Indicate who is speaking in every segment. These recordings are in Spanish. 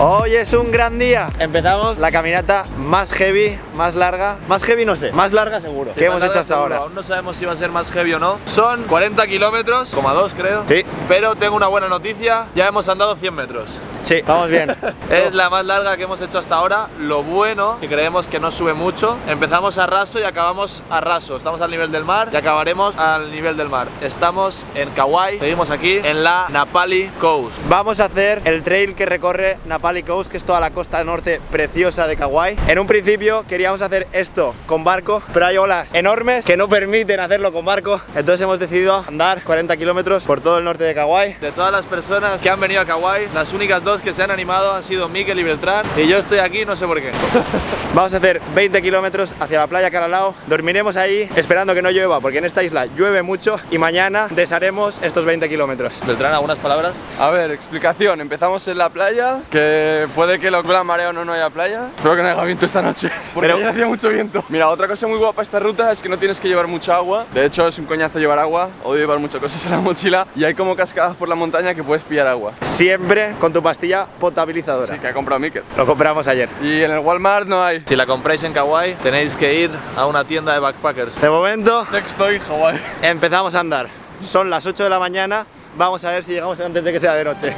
Speaker 1: Hoy es un gran día. Empezamos la caminata más heavy, más larga. Más heavy no sé, más larga seguro.
Speaker 2: Sí, más
Speaker 1: hemos hecho hasta ahora.
Speaker 2: Aún no sabemos si va a ser más heavy o no. Son 40 kilómetros, coma dos creo.
Speaker 1: Sí.
Speaker 2: Pero tengo una buena noticia, ya hemos andado 100 metros.
Speaker 1: Sí, vamos bien.
Speaker 2: Es la más larga que hemos hecho hasta ahora. Lo bueno, que creemos que no sube mucho. Empezamos a raso y acabamos a raso. Estamos al nivel del mar y acabaremos al nivel del mar. Estamos en Kauai, seguimos aquí en la Napali Coast.
Speaker 1: Vamos a hacer el trail que recorre Napali Coast, que es toda la costa norte preciosa de Kauai. En un principio queríamos hacer esto con barco, pero hay olas enormes que no permiten hacerlo con barco. Entonces hemos decidido andar 40 kilómetros por todo el norte de Kauai.
Speaker 2: De todas las personas que han venido a Kauai, las únicas dos que se han animado han sido Miquel y Beltrán. Y yo estoy aquí, no sé por qué.
Speaker 1: Vamos a hacer 20 kilómetros hacia la playa Caralao. Dormiremos ahí esperando que no llueva, porque en esta isla llueve mucho. Y mañana desharemos estos 20 kilómetros.
Speaker 2: Beltrán, ¿algunas palabras?
Speaker 3: A ver, explicación. Empezamos en la playa, que puede que lo la marea o no, no haya playa. Espero que no haya viento esta noche, porque
Speaker 1: Pero-
Speaker 3: ayer hacía mucho viento. Mira, otra cosa muy guapa esta ruta es que no tienes que llevar mucha agua. De hecho, es un coñazo llevar agua. Odio llevar muchas cosas en la mochila. Y hay como cascadas por la montaña que puedes pillar agua.
Speaker 1: Siempre con tu pastilla potabilizadora.
Speaker 3: Sí, que ha comprado Mikel.
Speaker 1: Lo compramos ayer.
Speaker 3: Y en el Walmart no hay.
Speaker 2: Si la compráis en Kauai, tenéis que ir a una tienda de backpackers.
Speaker 1: De momento
Speaker 3: Sexto y Hawaii.
Speaker 1: empezamos a andar. Son las 8 de la mañana. Vamos a ver si llegamos antes de que sea de noche.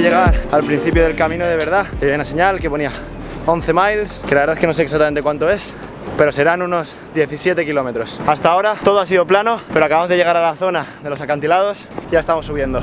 Speaker 1: Llegar al principio del camino de verdad. Hay una señal que ponía 11 miles, que la verdad es que no sé exactamente cuánto es, pero serán unos 17 kilómetros. Hasta ahora todo ha sido plano, pero acabamos de llegar a la zona de los acantilados y ya estamos subiendo.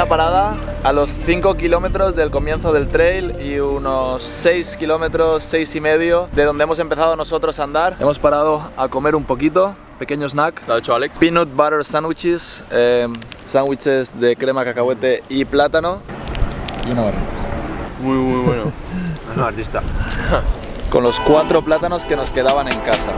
Speaker 2: Primera parada a los 5 kilómetros del comienzo del trail y unos 6 kilómetros, 6 y medio de donde hemos empezado nosotros a andar. Hemos parado a comer un poquito, pequeño snack. Lo ha hecho Alex. Peanut butter sandwiches, eh, sándwiches de crema, cacahuete y plátano. Y una barra.
Speaker 3: Muy, muy bueno.
Speaker 1: artista.
Speaker 2: Con los cuatro plátanos que nos quedaban en casa.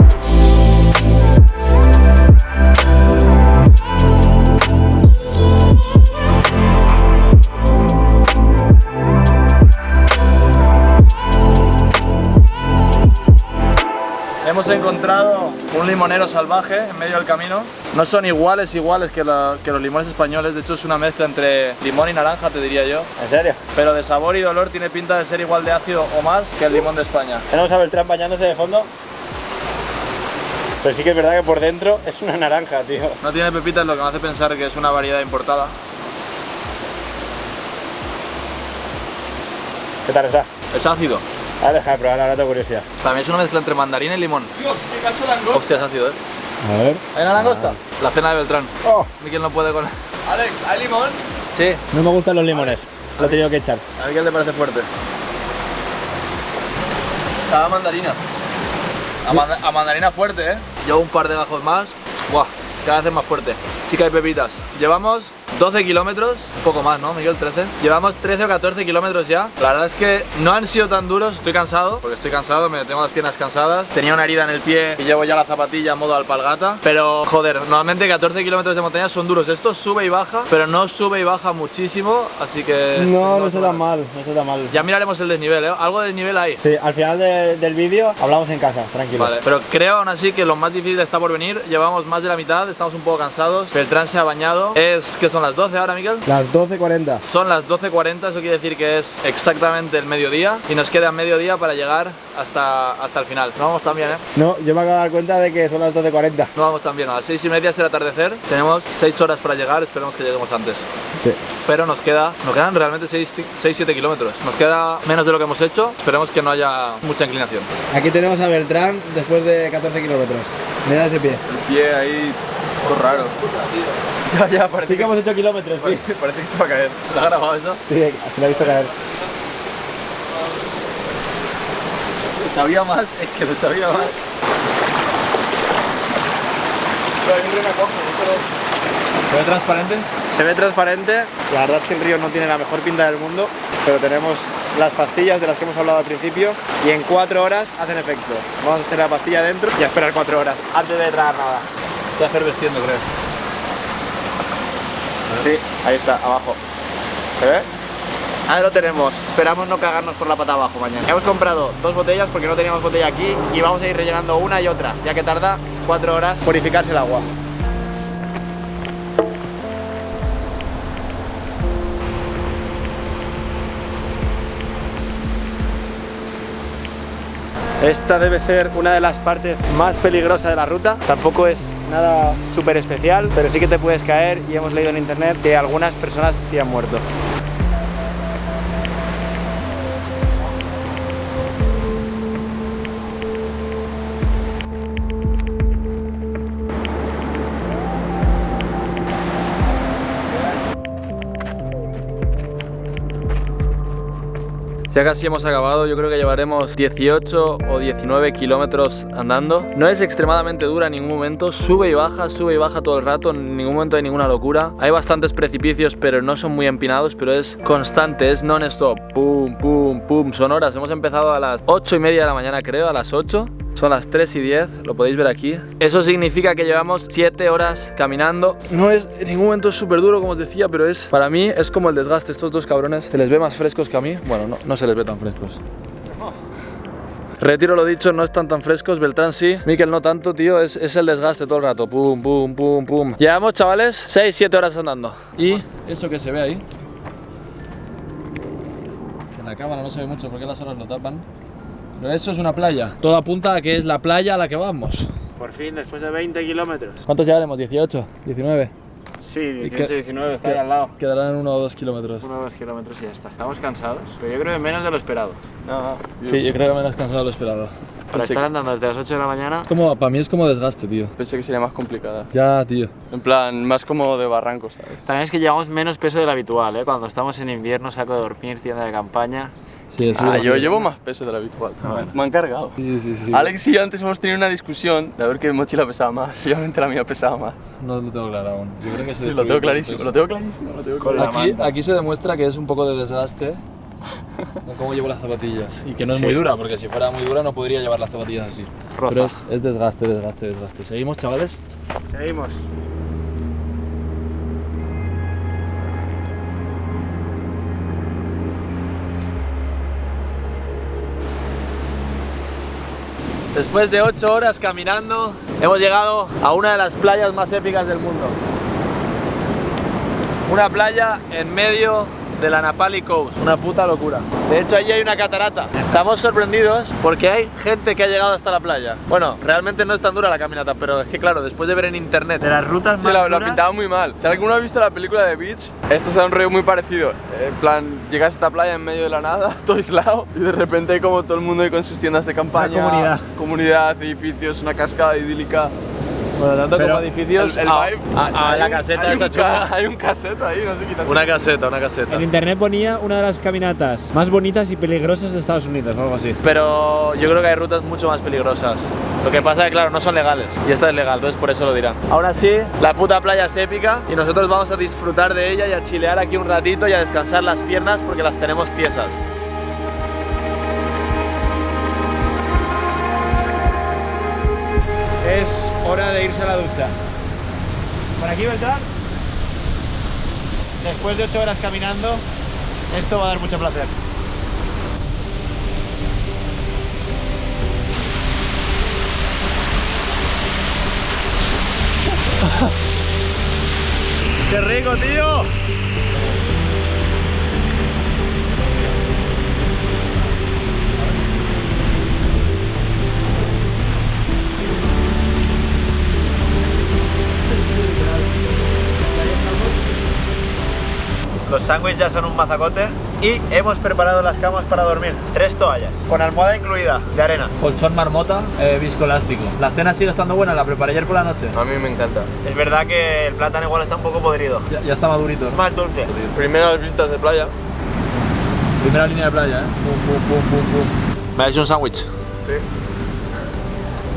Speaker 2: Hemos encontrado un limonero salvaje en medio del camino. No son iguales iguales que, la- que los limones españoles, de hecho es una mezcla entre limón y naranja te diría yo.
Speaker 1: ¿En serio?
Speaker 2: Pero de sabor y de olor tiene pinta de ser igual de ácido o más que el limón de España.
Speaker 1: Tenemos a Beltrán bañándose de fondo. Pero sí que es verdad que por dentro es una naranja, tío.
Speaker 2: No tiene pepitas, lo que me hace pensar que es una variedad importada.
Speaker 1: ¿Qué tal está?
Speaker 2: Es ácido.
Speaker 1: Ah, deja de probar, ahora tengo curiosidad.
Speaker 2: También es una mezcla entre mandarina y limón.
Speaker 3: Dios, qué cacho langosta.
Speaker 2: Hostia, es ácido, ¿eh?
Speaker 1: A ver.
Speaker 2: ¿Hay una langosta? La cena de Beltrán.
Speaker 1: Oh,
Speaker 2: Miquel no puede con...
Speaker 3: Alex, ¿hay limón?
Speaker 2: Sí,
Speaker 1: no me gustan los limones. Lo he tenido que echar.
Speaker 2: a Miquel le parece fuerte.
Speaker 3: Estaba mandarina.
Speaker 2: A, manda- a mandarina fuerte, ¿eh? Llevo un par de gajos más. Buah, cada vez es más fuerte. Sí que hay pepitas. Llevamos 12 kilómetros, un poco más, ¿no, Miguel? 13. Llevamos 13 o 14 kilómetros ya. La verdad es que no han sido tan duros. Estoy cansado, porque estoy cansado, me tengo las piernas cansadas. Tenía una herida en el pie y llevo ya la zapatilla en modo alpargata. Pero, joder, normalmente 14 kilómetros de montaña son duros. Esto sube y baja, pero no sube y baja muchísimo, así que...
Speaker 1: No, no
Speaker 2: está
Speaker 1: tan mal, no está tan mal.
Speaker 2: Ya miraremos el desnivel, ¿eh? Algo de desnivel hay.
Speaker 1: Sí, al final de- del vídeo hablamos en casa, tranquilo.
Speaker 2: Vale, pero creo aún así que lo más difícil está por venir. Llevamos más de la mitad, estamos un poco cansados. Beltrán se ha bañado. Es que son las 12 ahora, Miguel.
Speaker 1: Las 12.40.
Speaker 2: Son las 12.40, eso quiere decir que es exactamente el mediodía y nos queda mediodía para llegar hasta, hasta el final. No vamos tan bien, ¿eh?
Speaker 1: No, yo me acabo de dar cuenta de que son las 12.40.
Speaker 2: No vamos tan bien. A las 6 y media es el atardecer. Tenemos 6 horas para llegar, esperemos que lleguemos antes.
Speaker 1: Sí.
Speaker 2: Pero nos queda, nos quedan realmente 6-7 kilómetros. Nos queda menos de lo que hemos hecho. Esperemos que no haya mucha inclinación.
Speaker 1: Aquí tenemos a Beltrán después de 14 kilómetros. Mira ese pie.
Speaker 3: El pie ahí, todo raro.
Speaker 2: Ya, ya, parece,
Speaker 1: Sí que hemos hecho kilómetros, sí.
Speaker 2: parece que se va a caer. ¿Te ha grabado eso?
Speaker 1: Sí, se lo he visto caer.
Speaker 2: Sabía más, es que lo sabía más.
Speaker 3: Pero hay un renacojo, no
Speaker 2: ¿Se ve transparente?
Speaker 1: Se ve transparente, la verdad es que el río no tiene la mejor pinta del mundo, pero tenemos las pastillas de las que hemos hablado al principio y en cuatro horas hacen efecto. Vamos a echar la pastilla dentro y a esperar cuatro horas antes de tragar nada.
Speaker 2: Está efervesciendo, creo.
Speaker 1: Sí, ahí está, abajo. ¿Se ve? Ahí lo tenemos. Esperamos no cagarnos por la pata abajo mañana. Hemos comprado dos botellas porque no teníamos botella aquí y vamos a ir rellenando una y otra, ya que tarda cuatro horas purificarse el agua. Esta debe ser una de las partes más peligrosas de la ruta. Tampoco es nada súper especial, pero sí que te puedes caer y hemos leído en internet que algunas personas sí han muerto.
Speaker 2: Ya casi hemos acabado, yo creo que llevaremos 18 o 19 kilómetros andando. No es extremadamente dura en ningún momento, sube y baja, sube y baja todo el rato, en ningún momento hay ninguna locura. Hay bastantes precipicios, pero no son muy empinados, pero es constante, es non-stop. Pum, pum, pum, son horas. Hemos empezado a las 8 y media de la mañana, creo, a las 8. Son las 3 y 10, lo podéis ver aquí. Eso significa que llevamos 7 horas caminando. No es, en ningún momento es súper duro, como os decía, pero es, para mí, es como el desgaste. Estos dos cabrones se les ve más frescos que a mí. Bueno, no, no se les ve tan frescos. Retiro lo dicho, no están tan frescos. Beltrán sí, Miquel no tanto, tío. Es, es el desgaste todo el rato. Pum, pum, pum, pum. Llevamos, chavales, 6, 7 horas andando. Y eso que se ve ahí, que en la cámara no se ve mucho porque las horas lo tapan. Pero eso es una playa. Todo apunta a que es la playa a la que vamos.
Speaker 1: Por fin, después de 20 kilómetros.
Speaker 2: ¿Cuántos llevaremos? ¿18? ¿19?
Speaker 1: Sí,
Speaker 2: ¿Y
Speaker 1: 18
Speaker 2: qué-
Speaker 1: 19, está ahí al lado.
Speaker 2: Quedarán uno o dos kilómetros.
Speaker 1: Uno o dos kilómetros y ya está. Estamos cansados, pero yo creo que menos de lo esperado.
Speaker 3: No,
Speaker 2: Sí, yo creo que menos cansado de lo esperado.
Speaker 1: Para estar andando desde las 8 de la mañana,
Speaker 2: Como, para mí es como desgaste, tío.
Speaker 3: Pensé que sería más complicada.
Speaker 2: Ya, tío.
Speaker 3: En plan, más como de barranco, ¿sabes?
Speaker 1: También es que llevamos menos peso del habitual, ¿eh? Cuando estamos en invierno, saco de dormir, tienda de campaña.
Speaker 2: Sí, eso
Speaker 3: Ah, yo llevo más peso de lo habitual. Me han cargado.
Speaker 2: Sí, sí, sí.
Speaker 3: Alex y yo antes hemos tenido una discusión de a ver qué mochila pesaba más. Obviamente la mía pesaba más.
Speaker 2: No lo tengo claro aún. Yo creo que se
Speaker 3: Sí, lo tengo clarísimo, lo tengo clarísimo, lo tengo
Speaker 1: Con la
Speaker 3: clarísimo.
Speaker 2: Aquí, se demuestra que es un poco de desgaste cómo llevo las zapatillas. Y que no es
Speaker 1: Sí.
Speaker 2: muy dura, porque si fuera muy dura no podría llevar las zapatillas así.
Speaker 1: Roza.
Speaker 2: Pero es, es desgaste, desgaste, desgaste. ¿Seguimos, chavales?
Speaker 1: Seguimos.
Speaker 2: Después de 8 horas caminando, hemos llegado a una de las playas más épicas del mundo. Una playa en medio de la Napali Coast, una puta locura. De hecho, allí hay una catarata. Estamos sorprendidos porque hay gente que ha llegado hasta la playa. Bueno, realmente no es tan dura la caminata, pero es que claro, después de ver en internet
Speaker 1: De las rutas
Speaker 3: Sí,
Speaker 1: más
Speaker 3: la, pintaba muy mal. Si alguno ha visto la película de Beach, esto es un rollo muy parecido. En plan, llegas a esta playa en medio de la nada, todo aislado, y de repente hay como todo el mundo ahí con sus tiendas de campaña.
Speaker 1: Una comunidad.
Speaker 3: Comunidad, edificios, una cascada idílica.
Speaker 2: Bueno, tanto
Speaker 1: Pero
Speaker 2: como edificios,
Speaker 3: El, el
Speaker 2: a,
Speaker 3: vibe-
Speaker 2: a- a
Speaker 3: hay
Speaker 2: la
Speaker 3: un-
Speaker 2: caseta
Speaker 3: hay
Speaker 2: esa
Speaker 3: un Hay un cassette ahí, no sé quizás.
Speaker 2: Una caseta, una caseta.
Speaker 1: En internet ponía una de las caminatas más bonitas y peligrosas de Estados Unidos o algo así.
Speaker 2: Pero yo creo que hay rutas mucho más peligrosas. Lo que pasa es que, claro, no son legales. Y esta es legal, entonces por eso lo dirán. Aún así, la puta playa es épica y nosotros vamos a disfrutar de ella y a chilear aquí un ratito y a descansar las piernas porque las tenemos tiesas.
Speaker 1: Es hora de irse a la ducha. Por aquí, Beltrán. Después de 8 horas caminando, esto va a dar mucho placer. ¡Qué rico, tío! Sándwiches ya son un mazacote y hemos preparado las camas para dormir. Tres toallas, con almohada incluida, de arena.
Speaker 2: Colchón marmota, eh, viscoelástico. La cena sigue estando buena, la preparé ayer por la noche.
Speaker 3: A mí me encanta.
Speaker 1: Es verdad que el plátano igual está un poco podrido.
Speaker 2: Ya, ya está madurito. ¿no?
Speaker 1: Más dulce.
Speaker 3: Primeras vistas de playa.
Speaker 2: Primera línea de playa, ¿eh? Pum, pum, pum, pum, pum. ¿Me ha hecho un sándwich?
Speaker 3: Sí.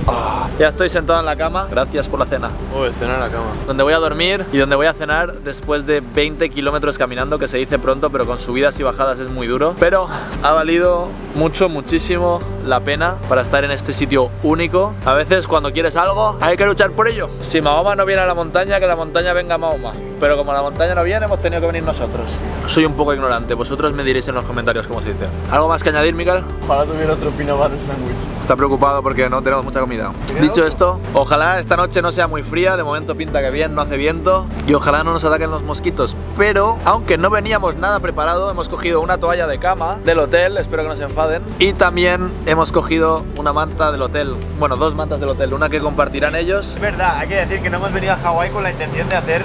Speaker 2: Ah. Ya estoy sentado en la cama, gracias por la cena.
Speaker 3: Uy, cena en la cama.
Speaker 2: Donde voy a dormir y donde voy a cenar después de 20 kilómetros caminando, que se dice pronto, pero con subidas y bajadas es muy duro. Pero ha valido mucho, muchísimo la pena para estar en este sitio único. A veces cuando quieres algo, hay que luchar por ello. Si Mahoma no viene a la montaña, que la montaña venga a Mahoma. Pero como la montaña no viene, hemos tenido que venir nosotros. Soy un poco ignorante, vosotros me diréis en los comentarios cómo se dice. ¿Algo más que añadir, Miguel?
Speaker 3: Ojalá tuviera otro peanut butter sandwich.
Speaker 2: Está preocupado porque no tenemos mucha comida. Dicho esto, ojalá esta noche no sea muy fría, de momento pinta que bien, no hace viento y ojalá no nos ataquen los mosquitos. Pero, aunque no veníamos nada preparado, hemos cogido una toalla de cama del hotel, espero que no se enfaden, y también hemos cogido una manta del hotel, bueno, dos mantas del hotel, una que compartirán ellos.
Speaker 1: Es verdad, hay que decir que no hemos venido a Hawái con la intención de hacer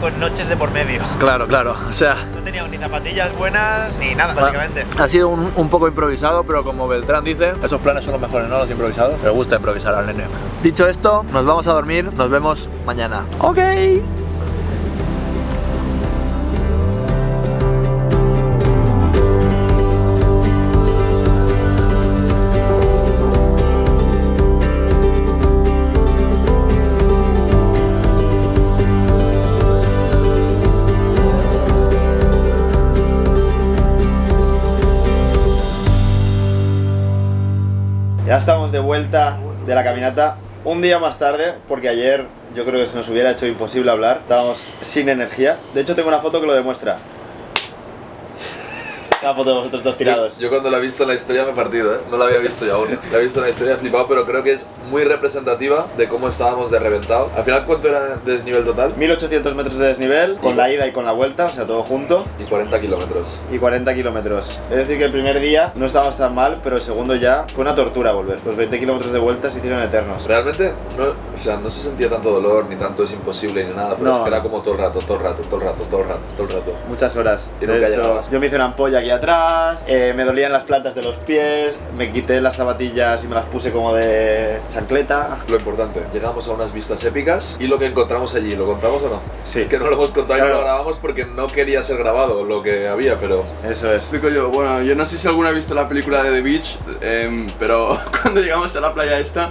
Speaker 1: con noches de por medio.
Speaker 2: Claro, claro, o sea,
Speaker 1: No teníamos ni zapatillas buenas ni nada, básicamente.
Speaker 2: ha sido un, un poco improvisado, pero como Beltrán dice, esos planes son los mejores, ¿no? Los improvisados. Me gusta improvisar al nene. Dicho esto, nos vamos a dormir, nos vemos mañana. Ok.
Speaker 1: De la caminata un día más tarde, porque ayer yo creo que se nos hubiera hecho imposible hablar. Estábamos sin energía. De hecho, tengo una foto que lo demuestra. Una foto de vosotros dos tirados.
Speaker 4: Yo cuando la he visto en la historia me he partido, ¿eh? No la había visto yo aún. La he visto en la historia, he flipado, pero creo que es muy representativa de cómo estábamos de reventado. Al final, ¿cuánto era de desnivel total?
Speaker 1: 1800 metros de desnivel, con la ida y con la vuelta, o sea, todo junto.
Speaker 4: Y 40 kilómetros.
Speaker 1: Y 40 kilómetros. Es decir, que el primer día no estábamos tan mal, pero el segundo ya fue una tortura volver. Los 20 kilómetros de vuelta se hicieron eternos.
Speaker 4: Realmente, no, o sea, no se sentía tanto dolor, ni tanto es imposible, ni nada, pero
Speaker 1: No.
Speaker 4: es que era como todo el rato, todo el rato, todo el rato, todo el rato, todo el rato.
Speaker 1: Muchas horas.
Speaker 4: Y
Speaker 1: De hecho, yo me hice una ampolla aquí atrás, eh, me dolían las plantas de los pies, me quité las zapatillas y me las puse como de chancleta.
Speaker 4: Lo importante, llegamos a unas vistas épicas y lo que encontramos allí, ¿lo contamos o no?
Speaker 1: Sí.
Speaker 4: Es que no lo hemos contado y no lo grabamos porque no quería ser grabado lo que había, pero
Speaker 1: Eso es.
Speaker 3: Explico yo, bueno, yo no sé si alguno ha visto la película de The Beach, em, pero cuando llegamos a la playa esta,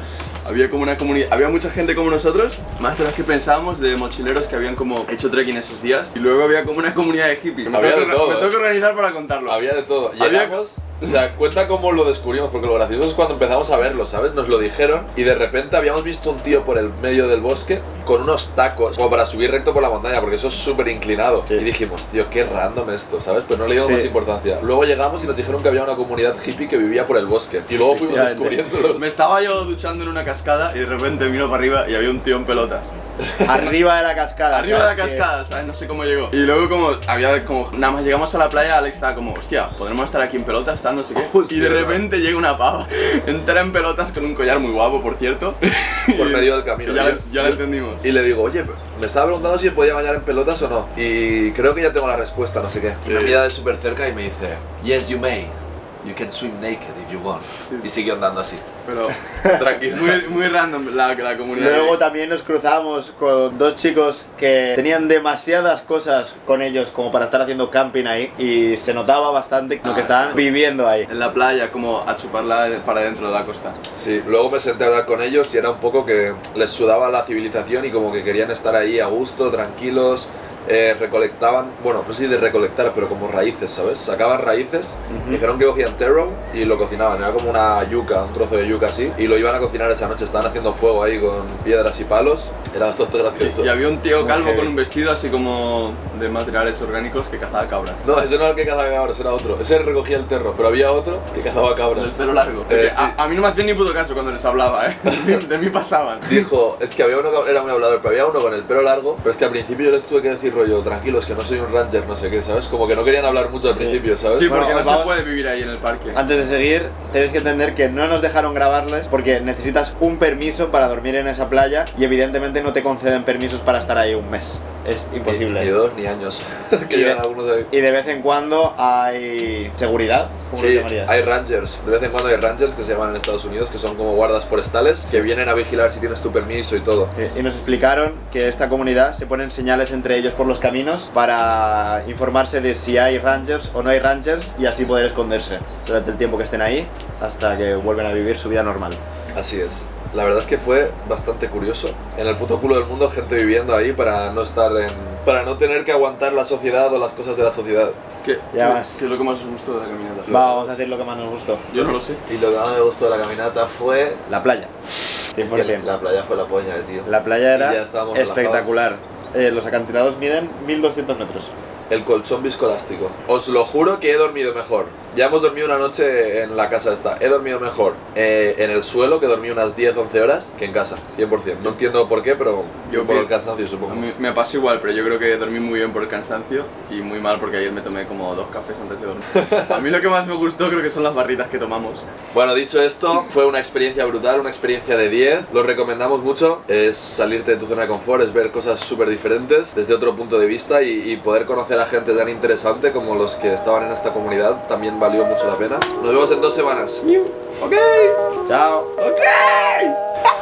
Speaker 3: había como una comunidad, había mucha gente como nosotros, más de las que pensábamos, de mochileros que habían como hecho trekking esos días, y luego había como una comunidad de hippies. Me
Speaker 4: Había
Speaker 3: tengo
Speaker 4: de
Speaker 3: que-
Speaker 4: todo,
Speaker 3: Me tengo que organizar para contarlo.
Speaker 4: Había de todo.
Speaker 3: Había-
Speaker 4: Llegamos, o sea, cuenta cómo lo descubrimos, porque lo gracioso es cuando empezamos a verlo, ¿sabes? Nos lo dijeron y de repente habíamos visto un tío por el medio del bosque con unos tacos, como para subir recto por la montaña, porque eso es súper inclinado.
Speaker 1: Sí.
Speaker 4: Y dijimos, tío, qué random esto, ¿sabes? Pero no le dimos
Speaker 1: Sí.
Speaker 4: más importancia. Luego llegamos y nos dijeron que había una comunidad hippie que vivía por el bosque. Y luego fuimos descubriéndolo.
Speaker 3: Me estaba yo duchando en una cascada y de repente miro para arriba y había un tío en pelotas.
Speaker 1: Arriba de la cascada.
Speaker 3: Arriba de la cascada, ¿sabes? No sé cómo llegó. Y luego como había como nada más llegamos a la playa, Alex estaba como, hostia, podremos estar aquí en pelotas, tal, no sé qué.
Speaker 4: Hostia,
Speaker 3: y de repente llega una pava, entera en pelotas con un collar muy guapo, por cierto.
Speaker 4: Por medio del camino.
Speaker 3: Ya, ya lo entendimos.
Speaker 4: Y le digo, oye, me estaba preguntando si podía bañar en pelotas o no. Y creo que ya tengo la respuesta, no sé qué. Y me mira de súper cerca y me dice, Yes, you may. You can swim naked if you want. Y siguió andando así.
Speaker 3: Pero
Speaker 4: Tranquilo.
Speaker 3: muy, muy random la, la comunidad.
Speaker 1: Luego también nos cruzamos con dos chicos que tenían demasiadas cosas con ellos como para estar haciendo camping ahí y se notaba bastante lo que
Speaker 3: Ah,
Speaker 1: estaban viviendo ahí.
Speaker 3: en la playa, como a chuparla para dentro de la costa.
Speaker 4: Sí, luego me senté a hablar con ellos y era un poco que les sudaba la civilización y como que querían estar ahí a gusto, tranquilos. Eh, recolectaban, bueno, pues sí de recolectar, pero como raíces, ¿sabes? Sacaban raíces, dijeron que cogían taro y lo cocinaban, era como una yuca, un trozo de yuca así, y lo iban a cocinar esa noche, estaban haciendo fuego ahí con piedras y palos, era bastante gracioso.
Speaker 3: Y había un tío calvo
Speaker 1: heavy.
Speaker 3: con un vestido así como de materiales orgánicos que cazaba cabras.
Speaker 4: No, ese no era el que cazaba cabras, era otro, ese recogía el terro, pero había otro que cazaba cabras.
Speaker 3: Del pelo largo.
Speaker 4: Eh, sí.
Speaker 3: a, a mí no me hacían ni puto caso cuando les hablaba, ¿eh? De, de mí pasaban.
Speaker 4: Dijo, es que había uno que era muy hablador, pero había uno con el pelo largo, pero es que al principio yo les tuve que decir rollo, tranquilos, que no soy un ranger, no sé qué, ¿sabes? Como que no querían hablar mucho al
Speaker 1: Sí.
Speaker 4: principio, ¿sabes?
Speaker 3: Sí,
Speaker 1: Bueno,
Speaker 3: porque no
Speaker 1: vamos-
Speaker 3: se puede vivir ahí en el parque.
Speaker 1: Antes de seguir, tenéis que entender que no nos dejaron grabarles porque necesitas un permiso para dormir en esa playa y evidentemente no te conceden permisos para estar ahí un mes. Es imposible.
Speaker 4: Ni, ni dos ni años, que
Speaker 1: Y de-
Speaker 4: algunos de ahí.
Speaker 1: Y de vez en cuando hay seguridad. ¿Cómo lo
Speaker 4: Sí,
Speaker 1: llamarías?
Speaker 4: hay rangers, de vez en cuando hay rangers que se llaman en Estados Unidos, que son como guardas forestales, que vienen a vigilar si tienes tu permiso y todo.
Speaker 1: Eh, Y nos explicaron que esta comunidad se ponen señales entre ellos por los caminos para informarse de si hay rangers o no hay rangers y así poder esconderse durante el tiempo que estén ahí hasta que vuelven a vivir su vida normal.
Speaker 4: Así es. La verdad es que fue bastante curioso. En el puto culo del mundo, gente viviendo ahí para no estar en. para no tener que aguantar la sociedad o las cosas de la sociedad.
Speaker 3: ¿Qué,
Speaker 1: Ya
Speaker 3: qué-
Speaker 1: vas.
Speaker 3: qué es lo que más os gustó de la caminata?
Speaker 1: Va, vamos a decir lo que más nos gustó.
Speaker 3: Yo no lo sé.
Speaker 4: Y lo que más me gustó de la caminata fue.
Speaker 1: La playa.
Speaker 4: que
Speaker 1: 100%.
Speaker 4: La playa fue la polla, tío.
Speaker 1: La playa
Speaker 4: Y ya
Speaker 1: era
Speaker 4: estábamos
Speaker 1: espectacular. Eh, los acantilados miden 1200 metros.
Speaker 4: El colchón viscoelástico. Os lo juro que he dormido mejor. Ya hemos dormido una noche en la casa esta. He dormido mejor eh, en el suelo, que dormí unas 10-11 horas, que en casa, 100%. No entiendo por qué, pero
Speaker 3: Yo
Speaker 4: por el cansancio, supongo.
Speaker 3: mí me pasó igual, pero yo creo que dormí muy bien por el cansancio y muy mal porque ayer me tomé como dos cafés antes de dormir. A mí lo que más me gustó creo que son las barritas que tomamos.
Speaker 4: Bueno, dicho esto, fue una experiencia brutal, una experiencia de 10. Lo recomendamos mucho. Es salirte de tu zona de confort, es ver cosas súper diferentes desde otro punto de vista y, y poder conocer a gente tan interesante como los que estaban en esta comunidad también valió mucho la pena. Nos vemos en dos semanas.
Speaker 1: Chao.
Speaker 3: ¡Ok!